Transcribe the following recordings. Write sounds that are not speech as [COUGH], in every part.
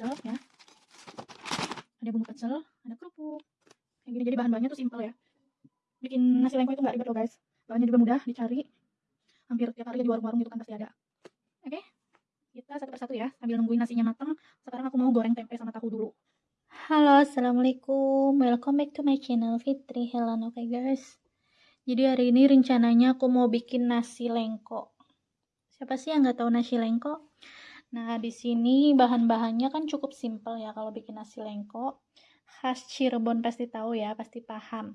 pecel ya. Ada bumbu pecel, ada kerupuk. Kayak gini. Jadi bahan-bahannya tuh simple ya. Bikin nasi lengko itu nggak ribet loh guys. Bahannya juga mudah dicari. Hampir tiap hari di warung-warung gitu kan pasti ada. Oke. Kita satu persatu ya, sambil nungguin nasinya matang. Sekarang aku mau goreng tempe sama tahu dulu. Halo, assalamualaikum. Welcome back to my channel Fitri Helen. Oke okay, guys. Jadi hari ini rencananya aku mau bikin nasi lengko. Siapa sih yang nggak tahu nasi lengko? Nah, di sini bahan-bahannya kan cukup simpel ya kalau bikin nasi lengko. Khas Cirebon pasti tahu ya, pasti paham.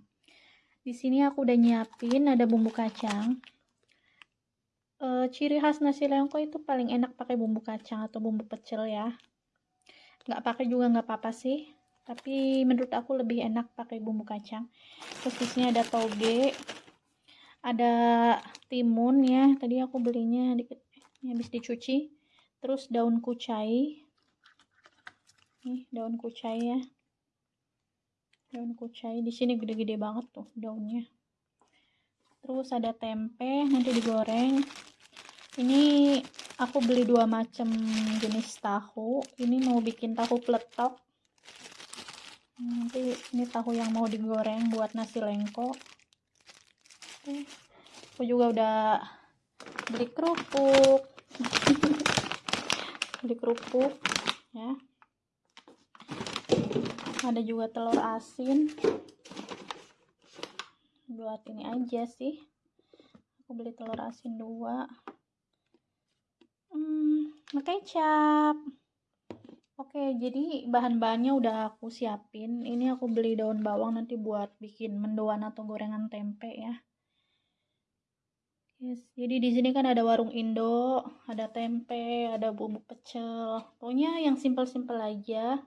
Di sini aku udah nyiapin ada bumbu kacang. E, ciri khas nasi lengko itu paling enak pakai bumbu kacang atau bumbu pecel ya. Nggak pakai juga nggak apa-apa sih. Tapi menurut aku lebih enak pakai bumbu kacang. Terus di sini ada toge, ada timun ya. Tadi aku belinya dikit, habis dicuci terus daun kucai. Nih daun kucai ya. Daun kucai. Di sini gede-gede banget tuh daunnya. Terus ada tempe nanti digoreng. Ini aku beli dua macam jenis tahu. Ini mau bikin tahu peletok. Nanti ini tahu yang mau digoreng buat nasi lengko. Aku juga udah beli kerupuk [LAUGHS] beli kerupuk ya. Ada juga telur asin. Buat ini aja sih. Aku beli telur asin dua. Hmm, kecap. Oke jadi bahan-bahannya udah aku siapin. Ini aku beli daun bawang nanti buat bikin mendoan atau gorengan tempe ya Yes, jadi di sini kan ada warung Indo, ada tempe, ada bumbu pecel. Pokoknya yang simpel-simpel aja.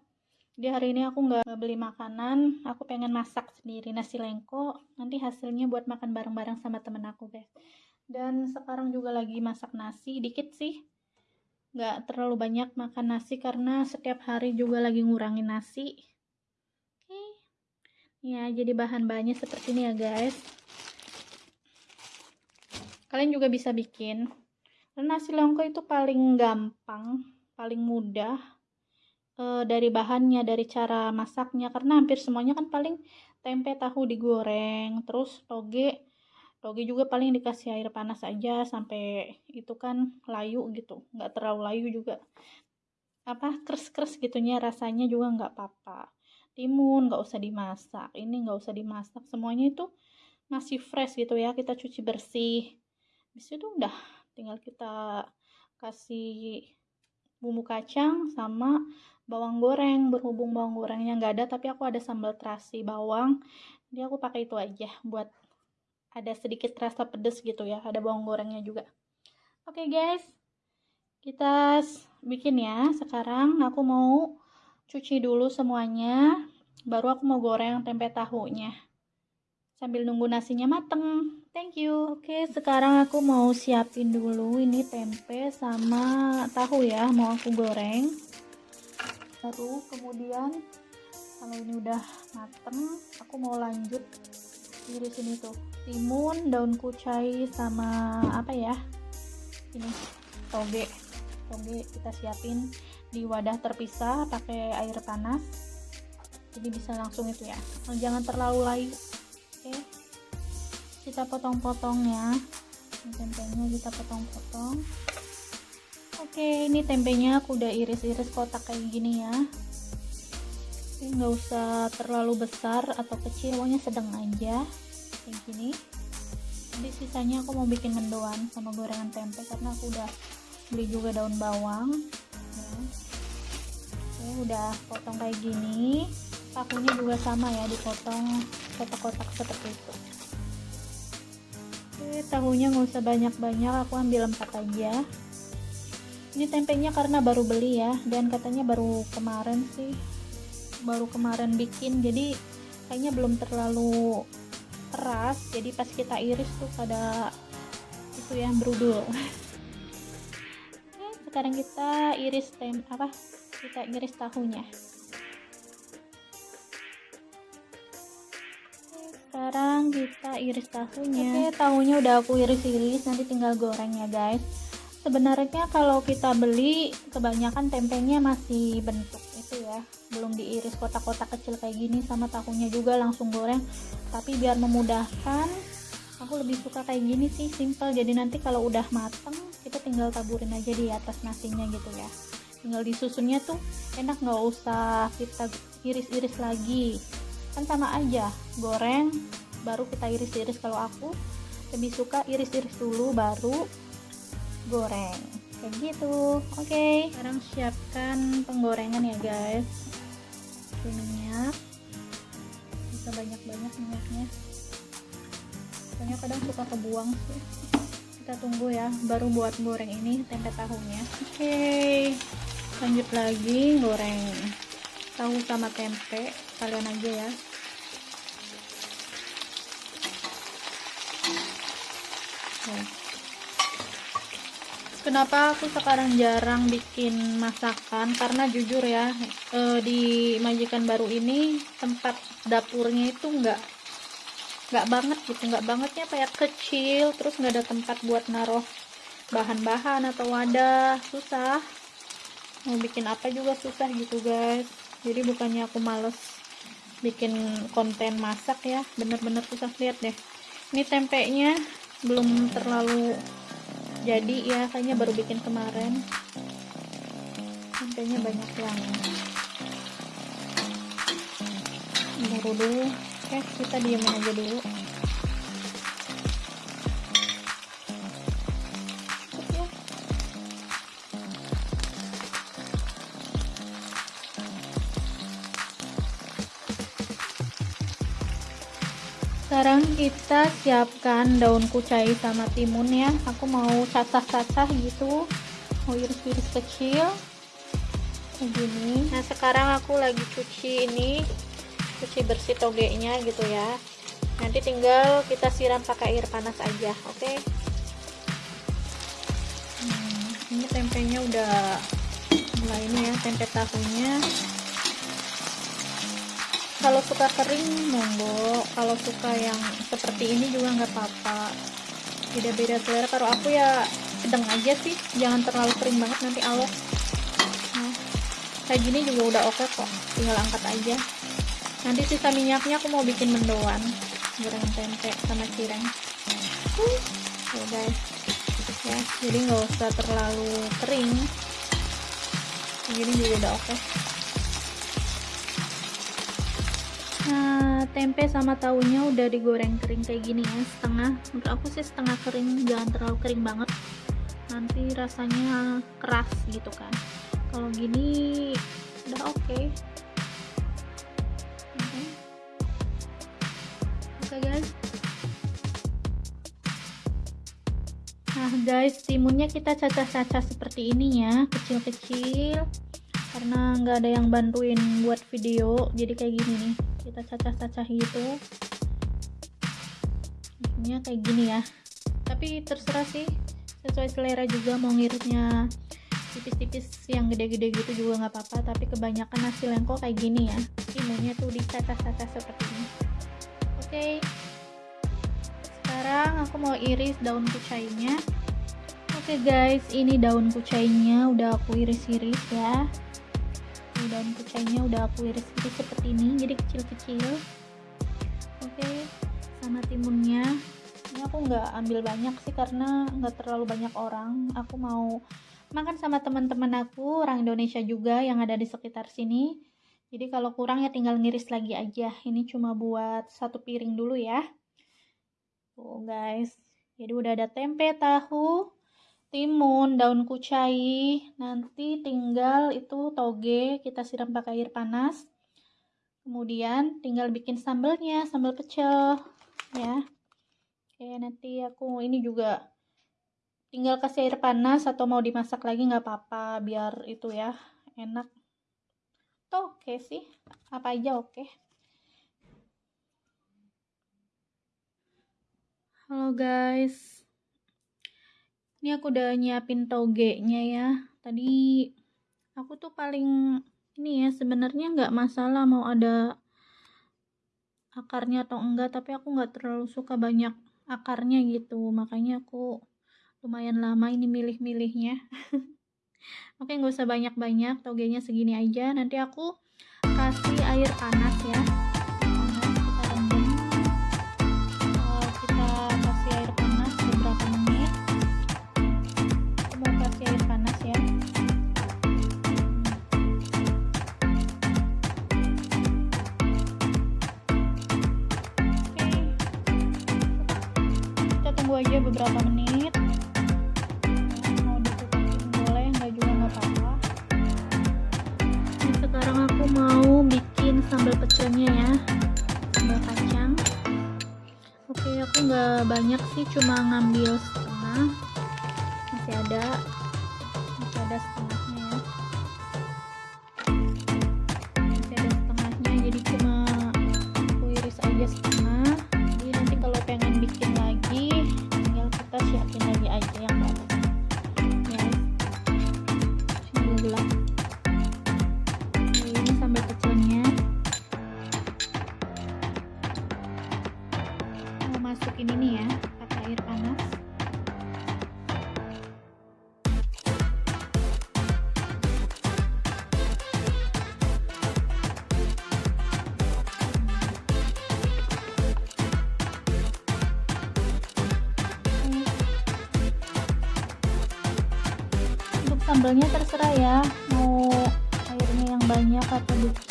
Di hari ini aku nggak beli makanan, aku pengen masak sendiri nasi lengko. Nanti hasilnya buat makan bareng-bareng sama temen aku, guys. Dan sekarang juga lagi masak nasi, dikit sih. Nggak terlalu banyak makan nasi karena setiap hari juga lagi ngurangin nasi. Oke. Ya, jadi bahan-bahannya seperti ini ya, guys kalian juga bisa bikin. Karena nasi lengko itu paling gampang paling mudah e, dari bahannya dari cara masaknya. Karena hampir semuanya kan paling tempe tahu digoreng terus toge. Toge juga paling dikasih air panas aja sampai itu kan layu gitu. Nggak terlalu layu juga. Apa kres-kres gitunya rasanya juga nggak apa-apa. Timun nggak usah dimasak ini nggak usah dimasak. Semuanya itu masih fresh gitu ya kita cuci bersih habis itu udah tinggal kita kasih bumbu kacang sama bawang goreng. Berhubung bawang gorengnya nggak ada tapi aku ada sambal terasi bawang. Jadi aku pakai itu aja buat ada sedikit rasa pedes gitu ya ada bawang gorengnya juga. Oke okay, guys. Kita bikin ya. Sekarang aku mau cuci dulu semuanya baru aku mau goreng tempe tahunya sambil nunggu nasinya mateng. Thank you. Oke sekarang aku mau siapin dulu ini tempe sama tahu ya mau aku goreng. Baru kemudian kalau ini udah mateng aku mau lanjut di sini tuh. Timun daun kucai sama apa ya? Ini toge. Toge kita siapin di wadah terpisah pakai air panas. Jadi bisa langsung itu ya. Jangan terlalu layu kita potong-potong ya. Tempenya kita potong-potong. Oke ini tempenya aku udah iris-iris kotak kayak gini ya. Ini nggak usah terlalu besar atau kecil pokoknya sedang aja. Kayak gini. Jadi sisanya aku mau bikin mendoan sama gorengan tempe karena aku udah beli juga daun bawang. Ya. Oke, udah potong kayak gini. Pakunya juga sama ya dipotong kotak-kotak seperti itu oke tahunya nggak usah banyak-banyak aku ambil empat aja. Ini tempenya karena baru beli ya dan katanya baru kemarin sih. Baru kemarin bikin jadi kayaknya belum terlalu keras. Jadi pas kita iris tuh pada itu ya berudul. [LAUGHS] Sekarang kita iris tem apa? Kita iris tahunya sekarang kita iris tahunya. Oke tahunya udah aku iris-iris nanti tinggal goreng ya guys. Sebenarnya kalau kita beli kebanyakan tempenya masih bentuk itu ya. Belum diiris kotak-kotak kecil kayak gini sama tahunya juga langsung goreng. Tapi biar memudahkan aku lebih suka kayak gini sih simple. Jadi nanti kalau udah mateng kita tinggal taburin aja di atas nasinya gitu ya. Tinggal disusunnya tuh enak nggak usah kita iris-iris lagi kan sama aja. Goreng baru kita iris-iris. Kalau aku lebih suka iris-iris dulu baru goreng. Kayak gitu. Oke. Okay. sekarang siapkan penggorengan ya guys. Oke, minyak bisa banyak-banyak minyaknya. Soalnya kadang suka kebuang sih. Kita tunggu ya baru buat goreng ini tempe tahunya. Oke. Okay. lanjut lagi goreng. Tahu sama tempe. Kalian aja ya Kenapa aku sekarang jarang bikin masakan? Karena jujur ya e, di majikan baru ini tempat dapurnya itu enggak enggak banget gitu. Enggak bangetnya kayak kecil terus nggak ada tempat buat naruh bahan-bahan atau wadah. Susah. Mau bikin apa juga susah gitu guys. Jadi bukannya aku males bikin konten masak ya. Bener-bener susah lihat deh. Ini tempenya belum terlalu jadi ya kayaknya baru bikin kemarin. Tempenya banyak yang baru dulu oke kita diam aja dulu sekarang kita siapkan daun kucai sama timun ya. Aku mau cacah-cacah gitu. Mau iris-iris kecil. Kayak gini. Nah sekarang aku lagi cuci ini. Cuci bersih togenya gitu ya. Nanti tinggal kita siram pakai air panas aja oke? Okay? hmm, ini tempenya udah mulai ini ya tempe tahunya kalau suka kering monggo. Kalau suka yang seperti ini juga nggak apa-apa. Beda-beda selera. Kalau aku ya sedang aja sih. Jangan terlalu kering banget nanti awet. Nah, kayak gini juga udah oke okay kok. Tinggal angkat aja. Nanti sisa minyaknya aku mau bikin mendoan. Goreng tempe sama cireng. Uh, ya guys. Ya jadi nggak usah terlalu kering. Gini juga udah oke. okay. Nah, tempe sama tahunya udah digoreng kering kayak gini ya, setengah. Menurut aku sih setengah kering, jangan terlalu kering banget. Nanti rasanya keras gitu kan. Kalau gini udah oke. Oke okay, guys. Nah guys, timunnya kita cacah-cacah seperti ini ya, kecil-kecil. Karena nggak ada yang bantuin buat video, jadi kayak gini nih kita cacah-cacah gitu. Ini kayak gini ya. Tapi terserah sih sesuai selera juga mau ngiritnya tipis-tipis yang gede-gede gitu juga nggak apa-apa tapi kebanyakan nasi lengko kayak gini ya. Timunnya tuh dicacah-cacah seperti ini. Oke. Sekarang aku mau iris daun kucainya. Oke guys ini daun kucainya udah aku iris-iris ya daun kucainya udah aku iris-iris seperti ini jadi kecil-kecil. Oke sama timunnya. Ini aku nggak ambil banyak sih karena nggak terlalu banyak orang. Aku mau makan sama teman-teman aku orang Indonesia juga yang ada di sekitar sini. Jadi kalau kurang ya tinggal ngiris lagi aja. Ini cuma buat satu piring dulu ya. Tuh guys. Jadi udah ada tempe tahu timun, daun kucai, nanti tinggal itu toge kita siram pakai air panas. Kemudian tinggal bikin sambelnya, sambal pecel ya. Oke, nanti aku ini juga tinggal kasih air panas atau mau dimasak lagi nggak apa-apa biar itu ya enak. Tuh oke okay sih, apa aja oke. Okay. Halo guys, ini aku udah nyiapin togenya ya. Tadi aku tuh paling ini ya sebenarnya nggak masalah mau ada akarnya atau enggak tapi aku nggak terlalu suka banyak akarnya gitu. Makanya aku lumayan lama ini milih-milihnya. [LAUGHS] Oke nggak usah banyak-banyak togenya segini aja. Nanti aku kasih air panas ya aja beberapa menit. Mau ditutupin boleh nggak juga nggak apa-apa. Sekarang aku mau bikin sambal pecelnya ya sambal kacang. Oke aku nggak banyak sih cuma ngambil masukin ini ya pakai air panas. Sambalnya terserah ya mau airnya yang banyak atau dikit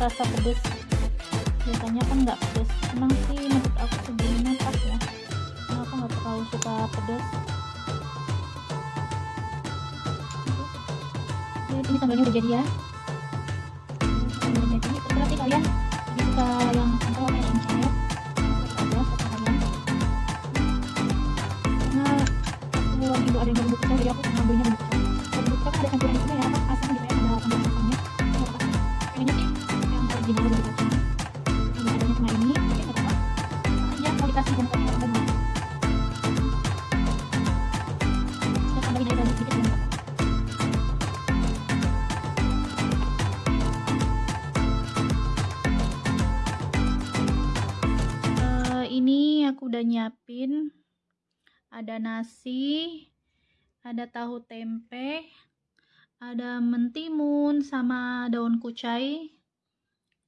rasa pedes. Biasanya kan nggak pedes. Emang sih menurut aku segini pas ya. Karena aku nggak terlalu suka pedes. Ini sambalnya udah jadi ya udah nyiapin. Ada nasi ada tahu tempe ada mentimun sama daun kucai.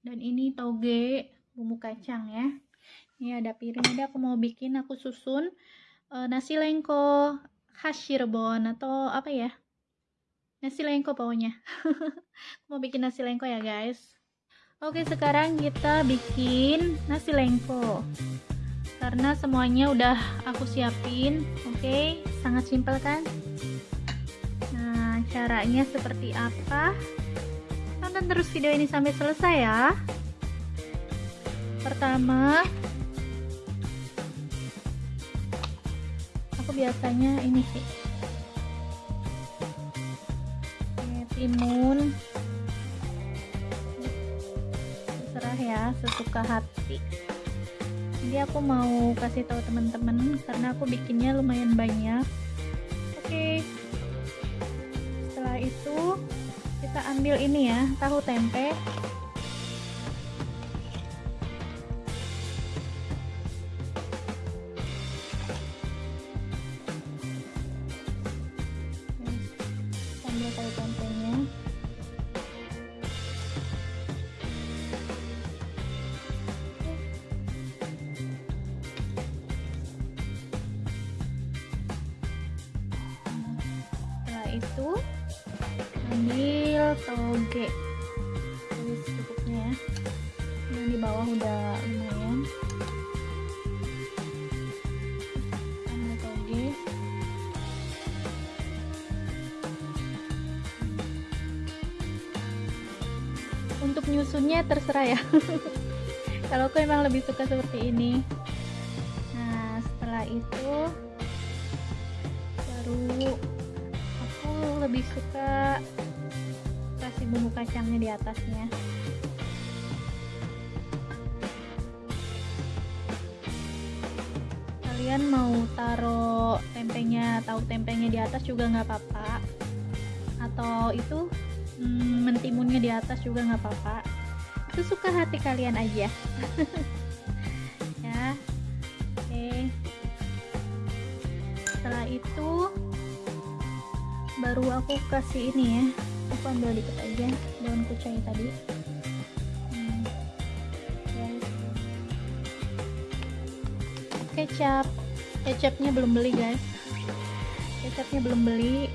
Dan ini toge bumbu kacang ya. Ini ada piring. Ada aku mau bikin aku susun eh, nasi lengko khas Cirebon atau apa ya? Nasi lengko pokoknya. [LAUGHS] Mau bikin nasi lengko ya guys. Oke, sekarang kita bikin nasi lengko. Karena semuanya udah aku siapin. Oke, sangat simpel kan? Nah, caranya seperti apa? Tonton terus video ini sampai selesai ya. Pertama, aku biasanya ini sih. Timun terserah ya sesuka hati jadi aku mau kasih tahu teman-teman karena aku bikinnya lumayan banyak. Oke. Setelah itu kita ambil ini ya tahu tempe toge tulis cukupnya ya. Yang di bawah udah lumayan. Ambil toge. Untuk nyusunnya terserah ya. [LAUGHS] Kalau aku emang lebih suka seperti ini. Nah setelah itu baru aku lebih suka bumbu kacangnya di atasnya. Kalian mau taruh tempenya tahu tempenya di atas juga nggak apa-apa. Atau itu hmm, mentimunnya di atas juga nggak apa-apa. Sesuka hati kalian aja. [LAUGHS] Ya oke. Setelah itu baru aku kasih ini ya aku ambil dikit aja daun kucai tadi. Hmm. kecap. Kecapnya belum beli guys. Kecapnya belum beli.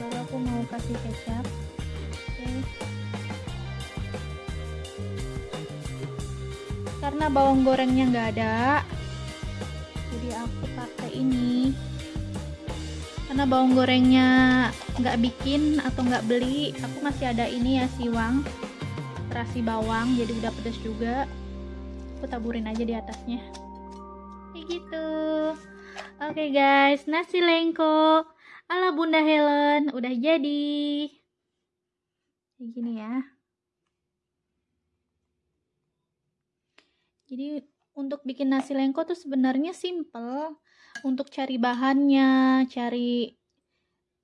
Baru aku mau kasih kecap. Oke. Karena bawang gorengnya nggak ada jadi aku pakai ini. Karena bawang gorengnya nggak bikin atau nggak beli aku masih ada ini ya siwang terasi bawang jadi udah pedas juga. Aku taburin aja di atasnya. Kayak gitu. Oke okay guys. Nasi lengko ala bunda Helen. Udah jadi. Kayak gini ya. Jadi untuk bikin nasi lengko tuh sebenarnya simple. Untuk cari bahannya cari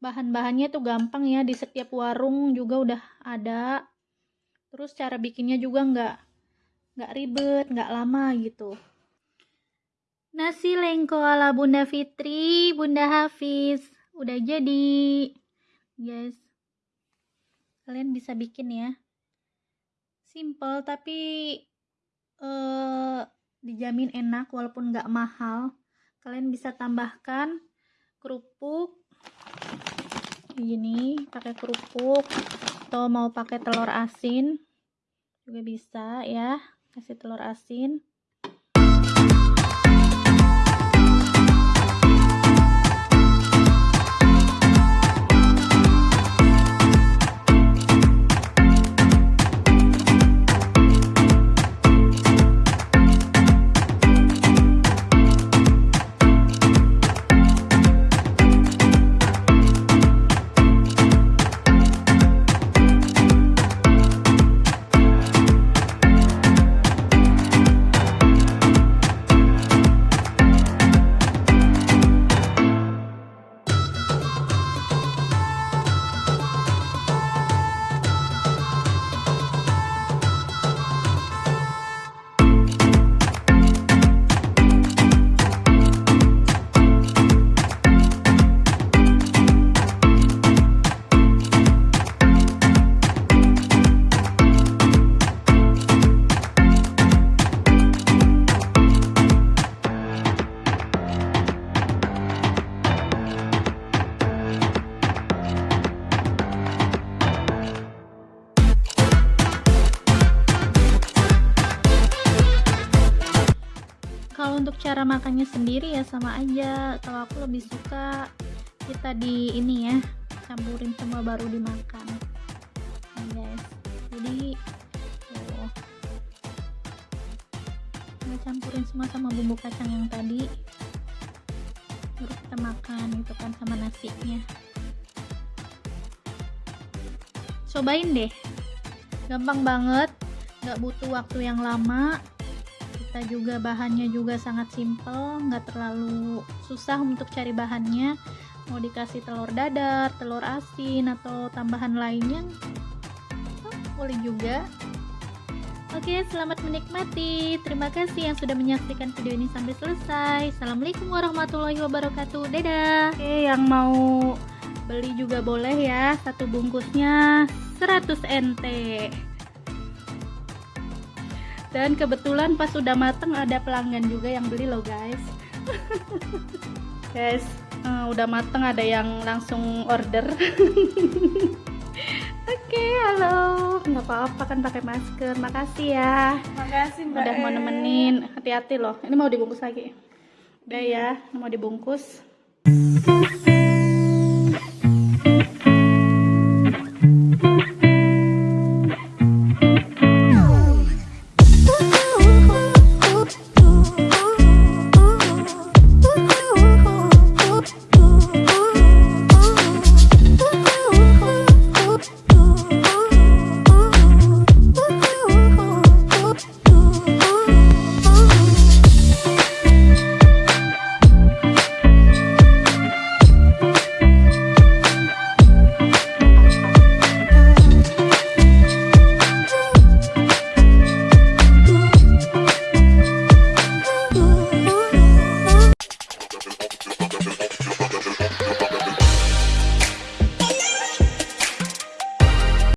bahan-bahannya tuh gampang ya di setiap warung juga udah ada. Terus cara bikinnya juga nggak nggak ribet nggak lama gitu. Nasi lengko ala bunda Fitri bunda Hafiz. Udah jadi. Guys kalian bisa bikin ya. Simple tapi eh, dijamin enak walaupun nggak mahal. Kalian bisa tambahkan kerupuk gini pakai kerupuk atau mau pakai telur asin juga bisa ya kasih telur asin sendiri ya sama aja. Kalau aku lebih suka kita di ini ya campurin semua baru dimakan. Nih guys. Jadi tuh kita campurin semua sama bumbu kacang yang tadi. Baru kita makan gitu kan sama nasinya. Cobain deh. Gampang banget. Nggak butuh waktu yang lama kita juga bahannya juga sangat simple nggak terlalu susah untuk cari bahannya mau dikasih telur dadar telur asin atau tambahan lainnya oh, boleh juga Oke, selamat menikmati. Terima kasih yang sudah menyaksikan video ini sampai selesai. Assalamualaikum warahmatullahi wabarakatuh. Dadah. Oke, yang mau beli juga boleh ya. Satu bungkusnya 100 NT dan kebetulan pas sudah mateng ada pelanggan juga yang beli loh guys. [LAUGHS] Guys uh, udah mateng ada yang langsung order. [LAUGHS] Oke okay, halo. Nggak apa-apa kan pakai masker. Makasih ya. Makasih mbak udah mau nemenin. Hati-hati loh. Ini mau dibungkus lagi. Udah ya mau dibungkus